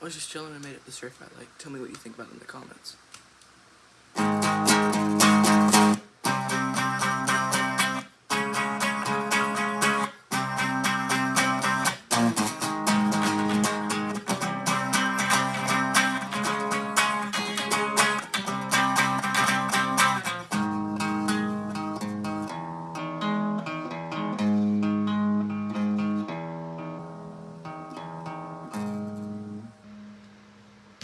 I was just chilling and made up the surf mat. Like, tell me what you think about it in the comments.